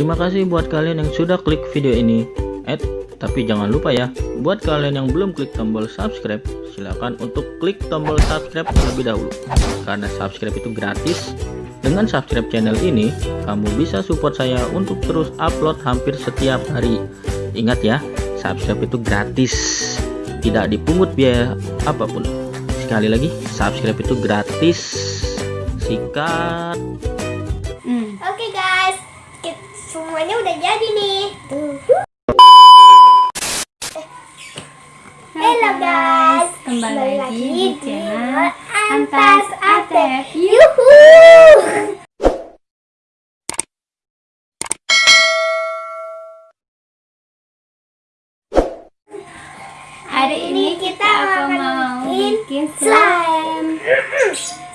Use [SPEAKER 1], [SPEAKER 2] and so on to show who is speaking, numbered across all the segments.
[SPEAKER 1] Terima kasih buat kalian yang sudah klik video ini. Eh, tapi jangan lupa ya, buat kalian yang belum klik tombol subscribe, silahkan untuk klik tombol subscribe terlebih dahulu. Karena subscribe itu gratis. Dengan subscribe channel ini, kamu bisa support saya untuk terus upload hampir setiap hari. Ingat ya, subscribe itu gratis. Tidak dipungut biaya apa pun. Sekali lagi, subscribe itu gratis. Sikat.
[SPEAKER 2] Semuanya udah jadi nih. Tuh. Halo guys,
[SPEAKER 3] kembali lagi di channel
[SPEAKER 2] Antas. Atef. Yuhu.
[SPEAKER 3] Hari ini kita akan mau bikin slime.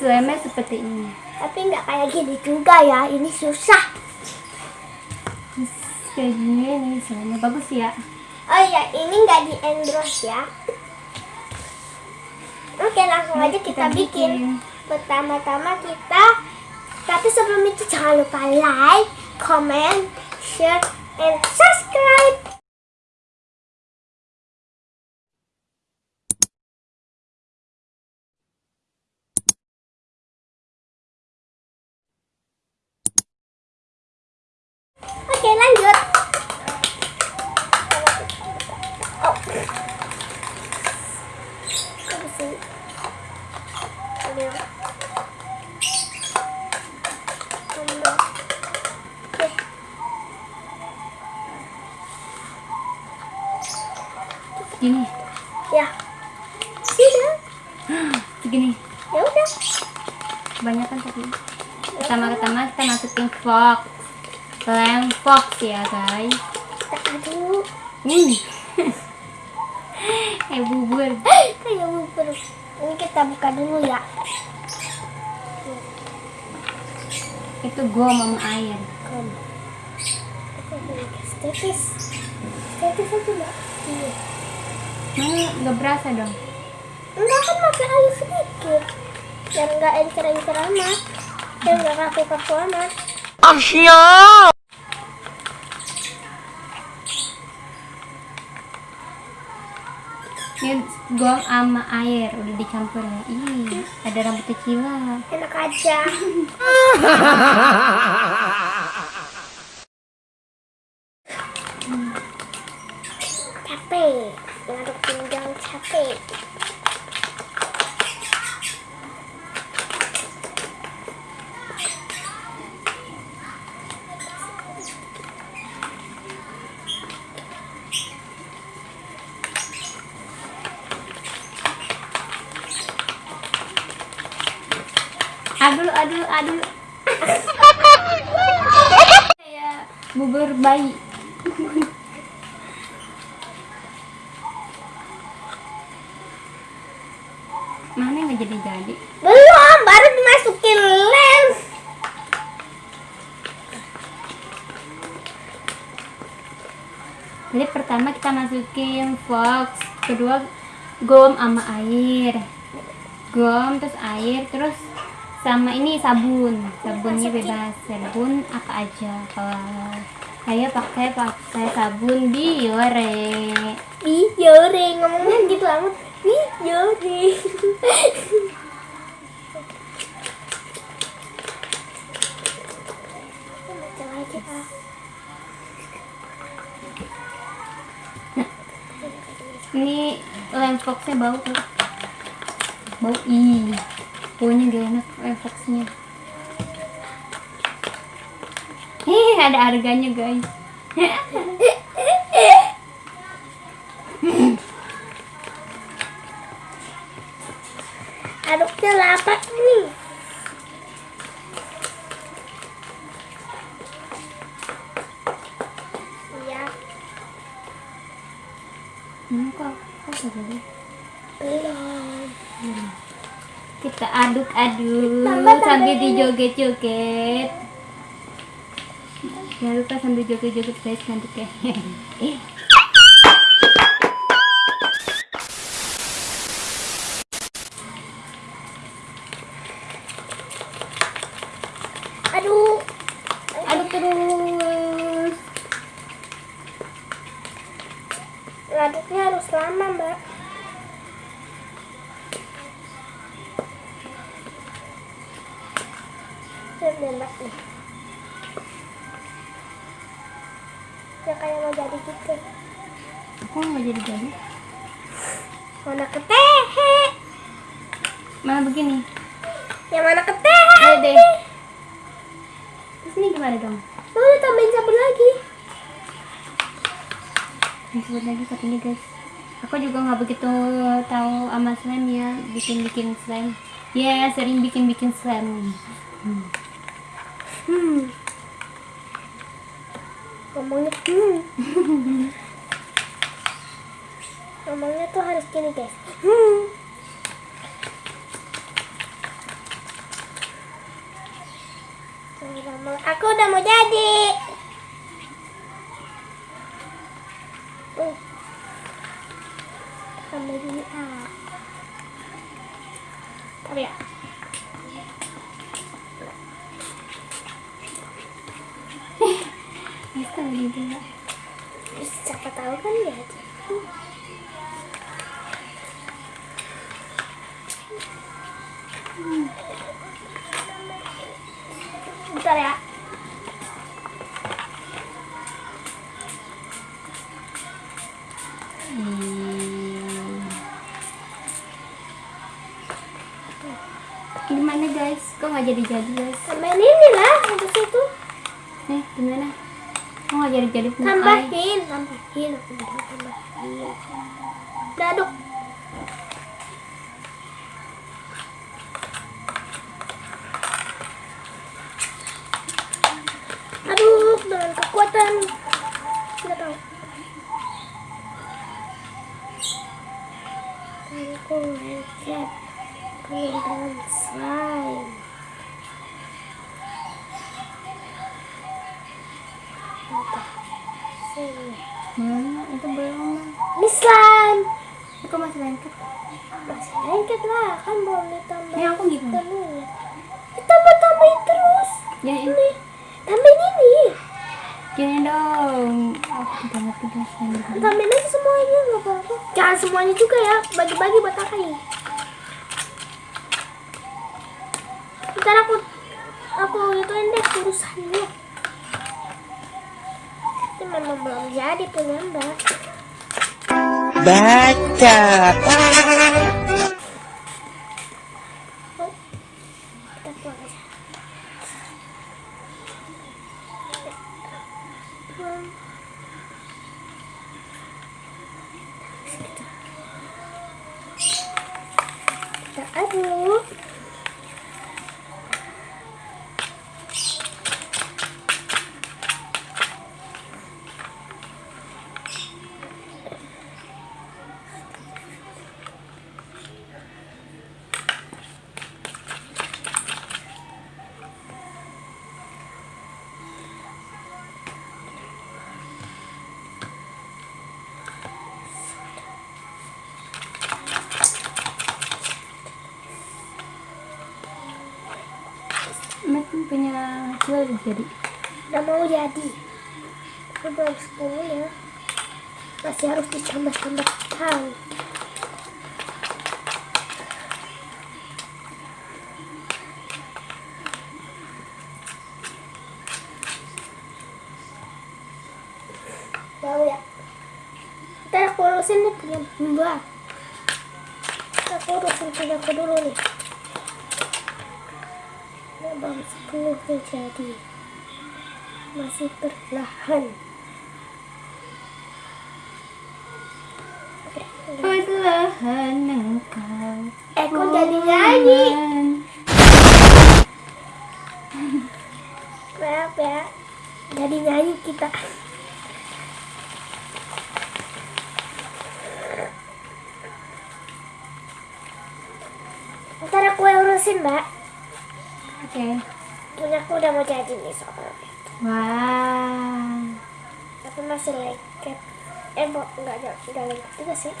[SPEAKER 3] Slime seperti ini.
[SPEAKER 2] Tapi nggak kayak gini juga ya, ini susah.
[SPEAKER 3] Kayak gini slime bagus ya.
[SPEAKER 2] Oh iya, ini nggak di endorse ya. Oke, langsung aja kita, bikin. Pertama-tama kita, tapi sebelum itu jangan lupa like, comment, share, and subscribe. Oke, lanjut. Oh. Apa sih? Ambil. Ambil. Oke.
[SPEAKER 3] Gini,
[SPEAKER 2] Ya. Sudah.
[SPEAKER 3] segini.
[SPEAKER 2] Ya udah.
[SPEAKER 3] Kebanyakan tadi. Pertama-tama kita masukin fox. Lem fox ya guys.
[SPEAKER 2] Kita aduk.
[SPEAKER 3] Hmm. eh bubur.
[SPEAKER 2] Kayak bubur. Ini kita buka dulu ya.
[SPEAKER 3] Itu gom sama air.
[SPEAKER 2] Kom. Aja mbak. Iya.
[SPEAKER 3] Mana nggak berasa dong?
[SPEAKER 2] Enggak kan pakai air sedikit. Biar enggak encer-encer amat. Biar enggak kaku-kaku amat.
[SPEAKER 3] Ini gom sama air udah dicampur ya. Ih, ada rambut kecil.
[SPEAKER 2] Enak aja. capek. Ngaduk pinggang capek.
[SPEAKER 3] Aduh, aduh. Kayak bubur bayi. Mana nggak jadi-jadi?
[SPEAKER 2] Belum, baru dimasukin lem.
[SPEAKER 3] Jadi pertama kita masukin fox, kedua gom sama air. Gom terus air terus sama ini sabun. Sabunnya bebas. Sabun apa aja. Kalau saya pakai pakai sabun Biore.
[SPEAKER 2] Ih, yore, ngomongnya gitu amat. Ah.
[SPEAKER 3] Ini lem foxnya bau tuh. Bau ih. Baunya gak enak foxnya. Ih, ada harganya guys.
[SPEAKER 2] Aduknya lapat nih. Iya,
[SPEAKER 3] Hmm, kok, kok jadi?
[SPEAKER 2] belum
[SPEAKER 3] kita aduk-aduk. Sambil dijoget-joget. Jangan lupa sambil joget-joget guys nanti
[SPEAKER 2] ya
[SPEAKER 3] aduk aduk terus.
[SPEAKER 2] Aduknya harus lama mbak. Lihat deh, mbak nih ya kayak mau jadi gitu
[SPEAKER 3] Aku nggak jadi jadi.
[SPEAKER 2] mana ketehe
[SPEAKER 3] Mana begini?
[SPEAKER 2] yang mana ketehe
[SPEAKER 3] Ayo deh. Terus ini gimana dong?
[SPEAKER 2] udah tambahin sabun lagi
[SPEAKER 3] Disebut lagi katanya guys. Aku juga nggak begitu tahu sama slime ya, bikin-bikin slime. Ya, sering bikin-bikin slime.
[SPEAKER 2] hmm ngomongnya hmm. Ngomongnya tuh harus gini guys. Hmm. Aku udah mau jadi. Uh. tambah gini ah tapi ya
[SPEAKER 3] Bisa ya.
[SPEAKER 2] siapa tahu kan ya bentar ya
[SPEAKER 3] Hmm. Gimana guys? Kok nggak jadi-jadi guys?
[SPEAKER 2] tambahin ini lah habis itu
[SPEAKER 3] Nih, gimana? Nggak jadi-jadi punya ai?
[SPEAKER 2] tambahin tambahin. Tambahin daduk. Aduh dengan kekuatan. Nggak tahu. Aku headset
[SPEAKER 3] masih lengket?
[SPEAKER 2] masih lengket lah kan belum ditambah
[SPEAKER 3] Ini aku
[SPEAKER 2] tenunya ditambah tambahin terus
[SPEAKER 3] Jadi
[SPEAKER 2] ini tambahin ini
[SPEAKER 3] gini dong. Aku tidak ngerti guys. yang begini.
[SPEAKER 2] tambahin aja semuanya nggak apa-apa jangan semuanya juga ya bagi-bagi buat kakak ya ntar aku aku ituin deh urusannya ini memang belum jadi punya mbak
[SPEAKER 4] Baca.
[SPEAKER 2] Oh, kita pulang aja Hmm. kita aduk
[SPEAKER 3] Mat punya hasil jadi.
[SPEAKER 2] udah mau jadi. Tapi belum sepuluhnya masih harus ditambah-tambahkan bau ya? Ntar aku urusin nih punya mbak aku urusin punya aku dulu nih Sepuluh nih jadi masih perlahan.
[SPEAKER 3] Perlahan engkau.
[SPEAKER 2] eh kok jadi nyanyi maaf ya jadi nyanyi kita ntar aku urusin mbak
[SPEAKER 3] Oke.
[SPEAKER 2] punya aku udah mau jadi nih soalnya
[SPEAKER 3] Wah.
[SPEAKER 2] tapi masih lengket eh bo nggak nggak nggak lengket juga sih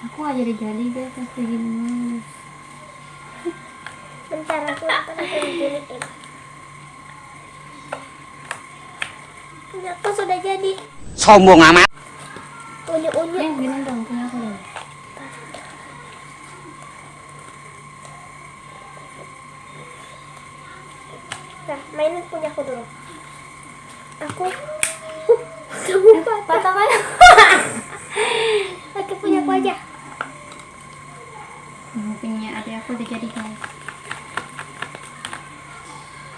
[SPEAKER 3] Aku nggak jadi-jadi guys pas begini.
[SPEAKER 2] bentar aku aku giniin punya aku sudah jadi
[SPEAKER 4] Sombong amat.
[SPEAKER 2] unyu-unyu.
[SPEAKER 3] Eh, gini dong, punya aku dong.
[SPEAKER 2] Nah, mainin punya aku dulu. Aku. Uh, kamu patah.
[SPEAKER 3] Patah kan?
[SPEAKER 2] Oke, punya aku aja.
[SPEAKER 3] Hmm, punya adik aku udah jadi guys.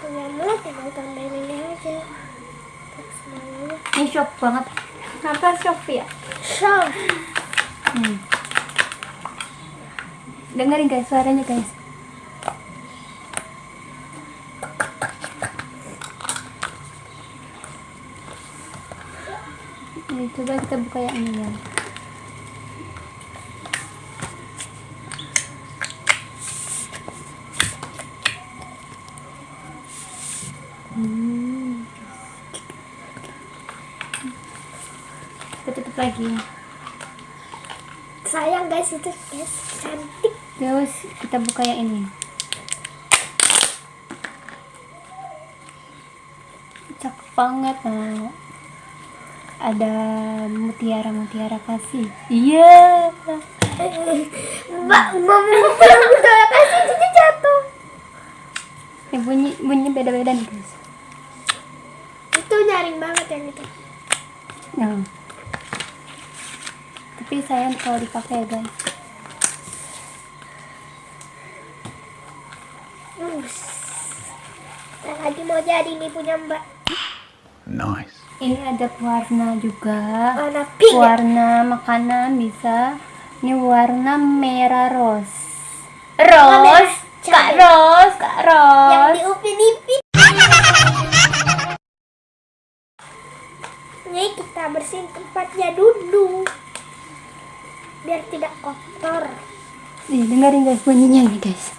[SPEAKER 2] Punyamu tinggal tambahin ini aja.
[SPEAKER 3] Ini shock banget. Apa shock ya?
[SPEAKER 2] So,
[SPEAKER 3] Hmm. Dengerin guys suaranya guys. Coba kita buka yang ini ya. Hmm. Kita tutup lagi.
[SPEAKER 2] sayang guys itu guys cantik.
[SPEAKER 3] Terus kita buka yang ini. Cakep banget nah. Ada mutiara-mutiara kasih. Iya.
[SPEAKER 2] Mbak, mau udah kasih jadi jatuh.
[SPEAKER 3] Ini bunyi bunyi beda-beda nih guys.
[SPEAKER 2] Itu nyaring banget yang itu.
[SPEAKER 3] Nah. Tapi sayang kalau dipakai ya guys.
[SPEAKER 2] Us. Lagi mau jadi nih punya Mbak.
[SPEAKER 4] Nice.
[SPEAKER 3] Ini ada warna juga.
[SPEAKER 2] Warna pink.
[SPEAKER 3] warna makanan bisa ini warna merah rose rose kak rose kak
[SPEAKER 2] Yang
[SPEAKER 3] rose
[SPEAKER 2] diupin-ipin. Ini kita bersihin tempatnya dulu. Biar tidak kotor.
[SPEAKER 3] Nih, dengerin guys bunyinya nih guys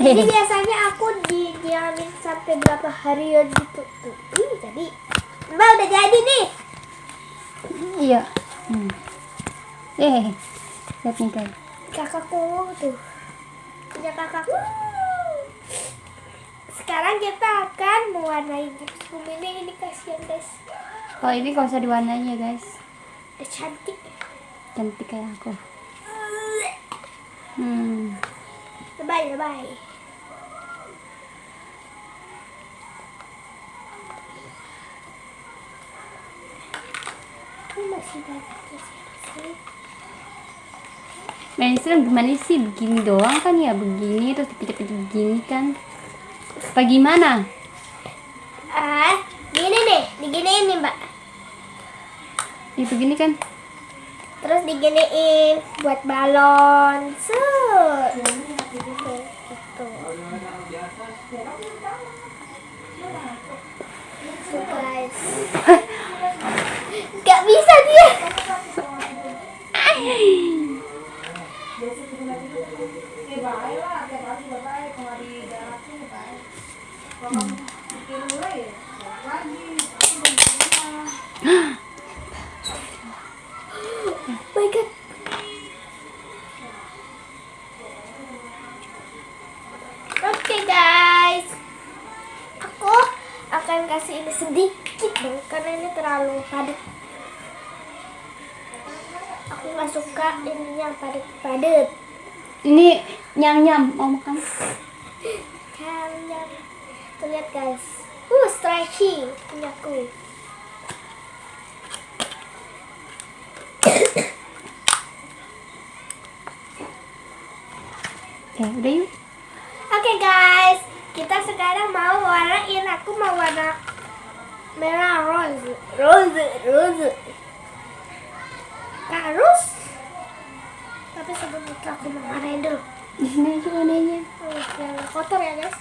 [SPEAKER 2] Jadi biasanya aku didiamin sampai berapa hari ya gitu tuh. Ih, jadi Mbak udah jadi nih.
[SPEAKER 3] iya hmm. eh lihat nih guys
[SPEAKER 2] Kakakku tuh. Punya kakakku. Sekarang kita akan mewarnai gipsum ini. Ini kasihan guys.
[SPEAKER 3] kalau ini gak usah diwarnai ya guys
[SPEAKER 2] Udah cantik.
[SPEAKER 3] cantik kayak aku hmm
[SPEAKER 2] Bye bye. Ini
[SPEAKER 3] mainstream gimana sih begini doang kan ya begini terus dipijat-pijat begini kan apa gimana
[SPEAKER 2] Ah, gini nih, diginiin nih mbak.
[SPEAKER 3] ya begini kan
[SPEAKER 2] Terus diginiin buat balon. Set. Gitu. Guys. Gak bisa dia. kasih ini sedikit dong karena ini terlalu padat. Nggak suka ininya padat-padat.
[SPEAKER 3] ini nyam nyam mau makan
[SPEAKER 2] Kalian tuh lihat guys, uh stretchy punyaku.
[SPEAKER 3] oke udah yuk
[SPEAKER 2] Oke guys, kita sekarang mau warnain. Aku mau warna merah rose, rose, rose. Terus, tapi sebelum itu aku mau warnain dulu.
[SPEAKER 3] di sini aja warnanya
[SPEAKER 2] Oh, biar nggak kotor ya guys.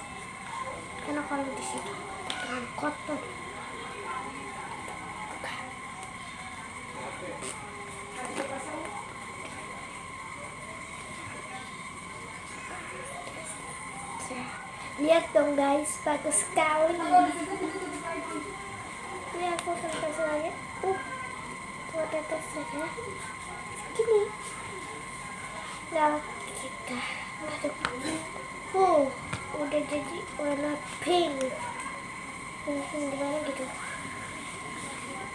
[SPEAKER 2] Karena kalau di sini terlalu kotor. Lihat dong guys, bagus sekali. Ini aku kasih lagi. Uh, buat atas saja. Nah, kita aduk. Uh, udah jadi warna pink. gimana gitu?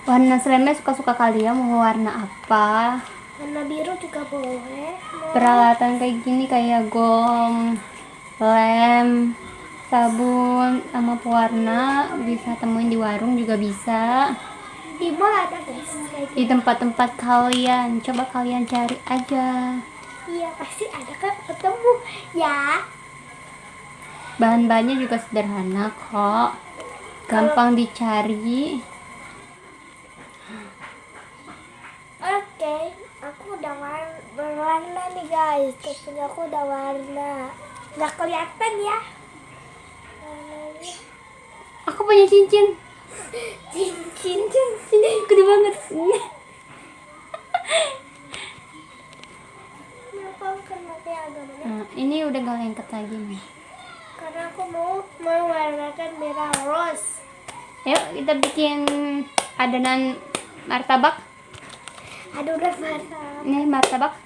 [SPEAKER 3] Warna slemnya suka-suka kalian mau warna apa?
[SPEAKER 2] Warna biru juga boleh mau
[SPEAKER 3] peralatan kayak gini kayak gom lem sabun sama pewarna bisa temuin di warung juga bisa.
[SPEAKER 2] Di mall ada guys gitu.
[SPEAKER 3] Di tempat-tempat kalian coba kalian cari aja
[SPEAKER 2] iya pasti ada kan ketemu. Ya.
[SPEAKER 3] Bahan-bahannya juga sederhana kok. Gampang dicari.
[SPEAKER 2] Oke aku udah war- berwarna nih guys. Topinya aku udah warna. Nggak kelihatan ya.
[SPEAKER 3] Aku punya cincin.
[SPEAKER 2] Cincin
[SPEAKER 3] ini gede banget
[SPEAKER 2] kenapa kena kayak agak mana
[SPEAKER 3] nah, ini udah gak lengket lagi nih.
[SPEAKER 2] Karena aku mau mewarnakan merah rose.
[SPEAKER 3] Yuk kita bikin adonan martabak.
[SPEAKER 2] Aduh udah mantap
[SPEAKER 3] ini martabak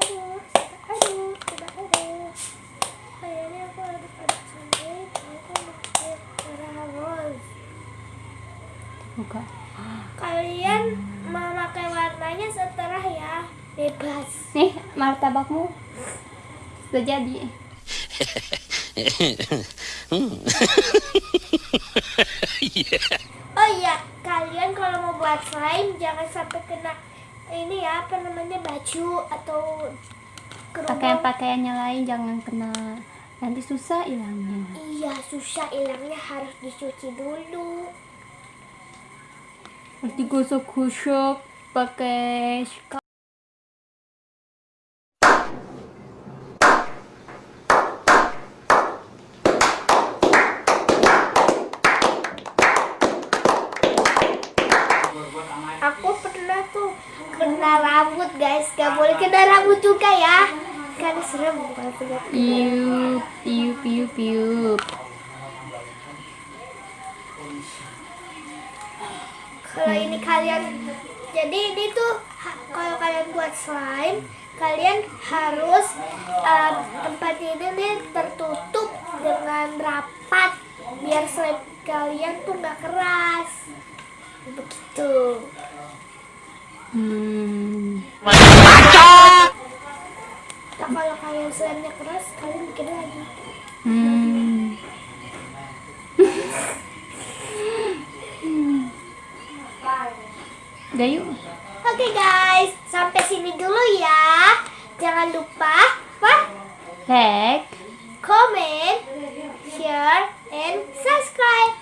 [SPEAKER 2] aduh aduh coba aduh kayaknya aku aduk-aduk sampai aku pakai merah rose
[SPEAKER 3] buka
[SPEAKER 2] kalian mau pakai warnanya setelah ya bebas
[SPEAKER 3] nih martabakmu? Sudah jadi.
[SPEAKER 2] Oh iya kalian kalau mau buat slime jangan sampai kena ini ya apa namanya baju atau
[SPEAKER 3] pakaian-pakaiannya lain jangan kena. Nanti susah hilangnya.
[SPEAKER 2] Iya susah hilangnya harus dicuci dulu.
[SPEAKER 3] Harus digosok-gosok pakai sikat
[SPEAKER 2] aku pernah tuh kena rambut guys. Gak boleh kena rambut juga ya. Kan serem
[SPEAKER 3] piup piup piup piup.
[SPEAKER 2] Kalau ini kalian jadi ini tuh kalau kalian buat slime kalian harus um, tempat ini nih tertutup dengan rapat biar slime kalian tuh nggak keras. Begitu.
[SPEAKER 3] Hmm.
[SPEAKER 2] Nah, kalau kalian slime-nya keras kalian bikin lagi
[SPEAKER 3] Hmm. Udah yuk.
[SPEAKER 2] Oke guys, sampai sini dulu ya. Jangan lupa apa?
[SPEAKER 3] Like.
[SPEAKER 2] Comment, share, and subscribe.